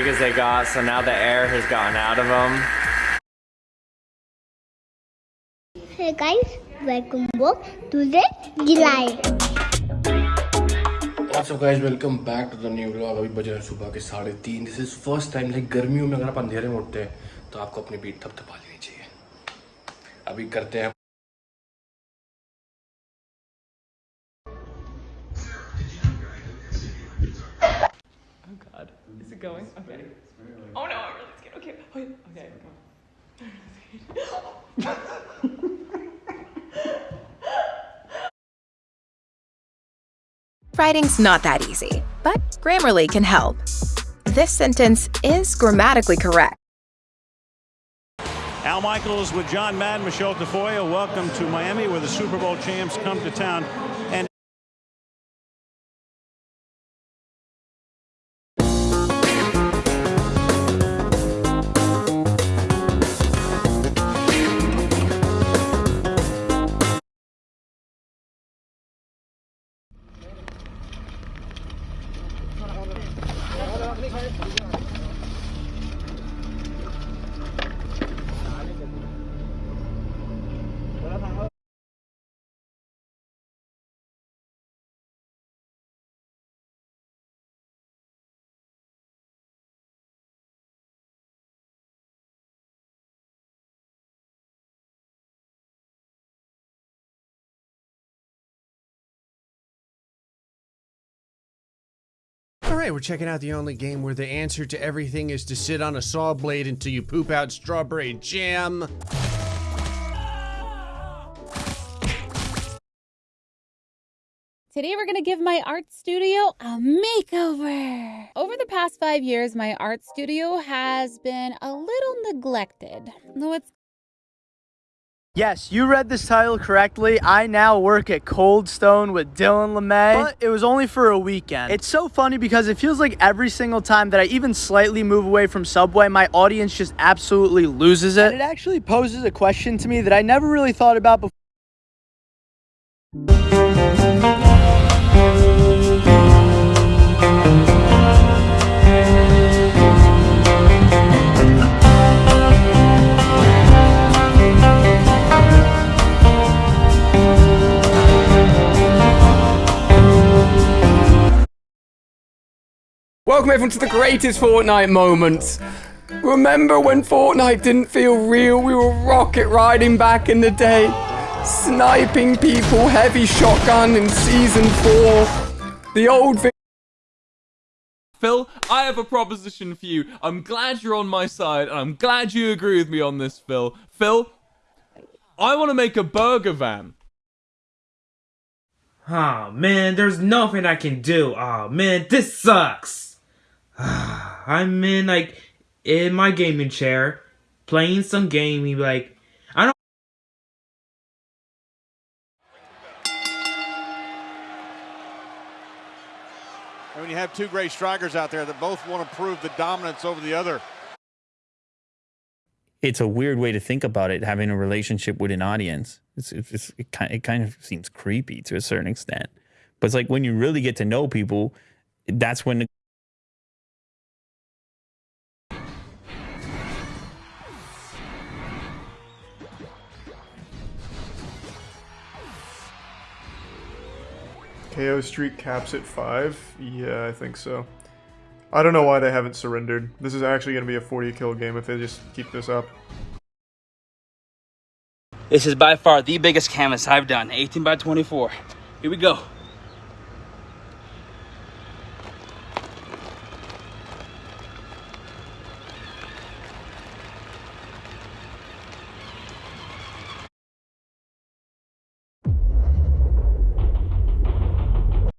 big as they got, so now the air has gotten out of them. Hey guys, welcome back to the July. What's up guys welcome back to the new vlog अभी बज रहे हैं सुबह के साढ़े तीन this is first time like गर्मियों में अगर आप अंधेरे में उठते हैं तो आपको अपनी बीट थपथपा लेनी चाहिए अभी करते हैं god. Is it going? Okay. Oh no, I'm really scared. Okay. Oh, okay. Okay. Writing's not that easy, but Grammarly can help. This sentence is grammatically correct. Al Michaels with John Madden, Michelle Tafoya. Welcome to Miami, where the Super Bowl champs come to town. And All right, we're checking out the only game where the answer to everything is to sit on a saw blade until you poop out strawberry jam. Today we're going to give my art studio a makeover. Over the past five years, my art studio has been a little neglected. Though it's Yes, you read this title correctly. I now work at Cold Stone with Dylan LeMay, but it was only for a weekend. It's so funny because it feels like every single time that I even slightly move away from Subway, my audience just absolutely loses it. And it actually poses a question to me that I never really thought about before. Welcome everyone to the greatest Fortnite moments. Remember when Fortnite didn't feel real? We were rocket riding back in the day. Sniping people, heavy shotgun in season 4. The old vi- Phil, I have a proposition for you. I'm glad you're on my side, and I'm glad you agree with me on this, Phil. Phil, I want to make a burger van. Oh man, there's nothing I can do. Oh man, this sucks. I'm in like in my gaming chair, playing some gaming. Like I don't. And when you have two great strikers out there that both want to prove the dominance over the other. It's a weird way to think about it, having a relationship with an audience. It's, it's, it, kind, it kind of seems creepy to a certain extent. But it's like when you really get to know people, that's when the KO Street caps at 5? Yeah, I think so. I don't know why they haven't surrendered. This is actually going to be a 40 kill game if they just keep this up. This is by far the biggest canvas I've done, 18 by 24. Here we go.